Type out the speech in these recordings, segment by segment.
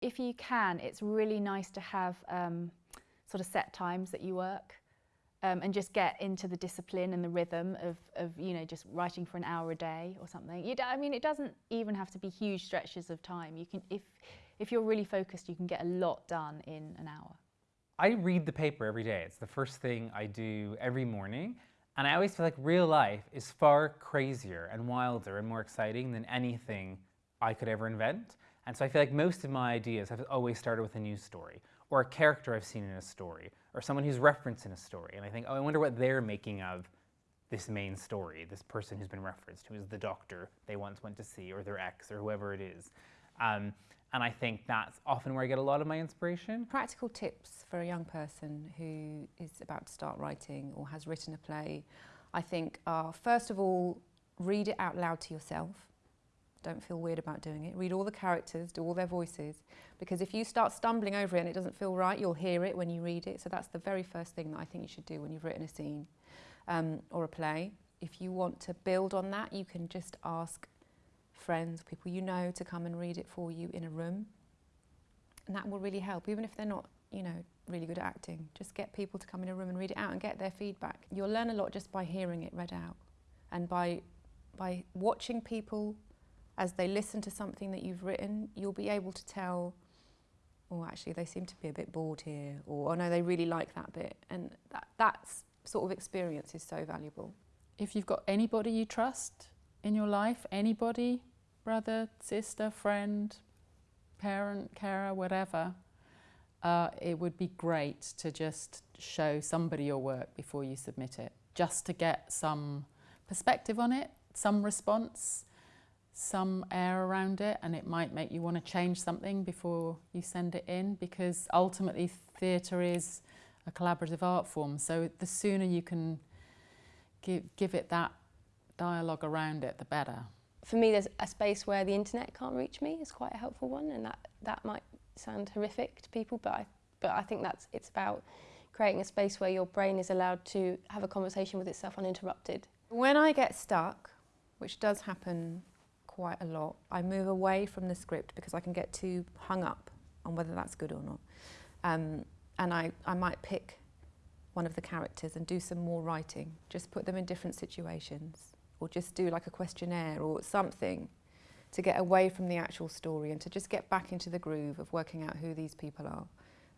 If you can, it's really nice to have um, sort of set times that you work um, and just get into the discipline and the rhythm of, of, you know, just writing for an hour a day or something. You I mean, it doesn't even have to be huge stretches of time. You can, if, if you're really focused, you can get a lot done in an hour. I read the paper every day. It's the first thing I do every morning. And I always feel like real life is far crazier and wilder and more exciting than anything I could ever invent. And so I feel like most of my ideas have always started with a news story or a character I've seen in a story or someone who's referenced in a story. And I think, oh, I wonder what they're making of this main story, this person who's been referenced, who is the doctor they once went to see or their ex or whoever it is. Um, and I think that's often where I get a lot of my inspiration. Practical tips for a young person who is about to start writing or has written a play, I think are first of all, read it out loud to yourself. Don't feel weird about doing it. Read all the characters, do all their voices, because if you start stumbling over it and it doesn't feel right, you'll hear it when you read it. So that's the very first thing that I think you should do when you've written a scene um, or a play. If you want to build on that, you can just ask friends, people you know to come and read it for you in a room. And that will really help, even if they're not, you know, really good at acting. Just get people to come in a room and read it out and get their feedback. You'll learn a lot just by hearing it read out and by, by watching people as they listen to something that you've written, you'll be able to tell, oh, actually, they seem to be a bit bored here, or, oh, no, they really like that bit. And that that's sort of experience is so valuable. If you've got anybody you trust in your life, anybody brother, sister, friend, parent, carer, whatever, uh, it would be great to just show somebody your work before you submit it, just to get some perspective on it, some response, some air around it, and it might make you want to change something before you send it in, because ultimately theatre is a collaborative art form, so the sooner you can give, give it that dialogue around it, the better for me, there's a space where the internet can't reach me is quite a helpful one, and that that might sound horrific to people, but I, but I think that's it's about creating a space where your brain is allowed to have a conversation with itself uninterrupted. When I get stuck, which does happen quite a lot, I move away from the script because I can get too hung up on whether that's good or not. Um, and I, I might pick one of the characters and do some more writing, just put them in different situations or just do like a questionnaire or something to get away from the actual story and to just get back into the groove of working out who these people are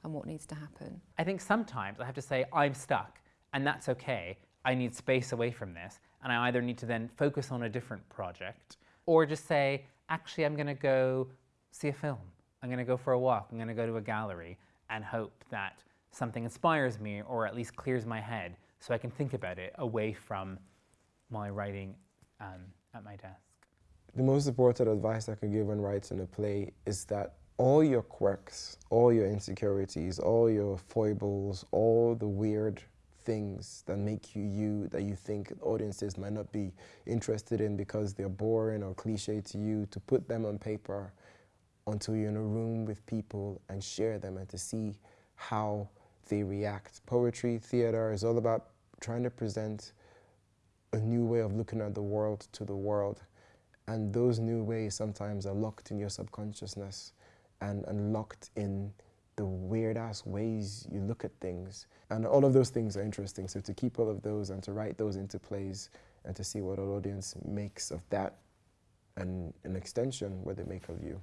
and what needs to happen. I think sometimes I have to say I'm stuck and that's okay. I need space away from this and I either need to then focus on a different project or just say, actually I'm gonna go see a film. I'm gonna go for a walk. I'm gonna go to a gallery and hope that something inspires me or at least clears my head so I can think about it away from my writing um, at my desk. The most important advice I can give when writing a play is that all your quirks, all your insecurities, all your foibles, all the weird things that make you you, that you think audiences might not be interested in because they're boring or cliche to you, to put them on paper until you're in a room with people and share them and to see how they react. Poetry, theater is all about trying to present a new way of looking at the world to the world. And those new ways sometimes are locked in your subconsciousness and, and locked in the weird ass ways you look at things. And all of those things are interesting. So to keep all of those and to write those into plays and to see what our audience makes of that and an extension what they make of you.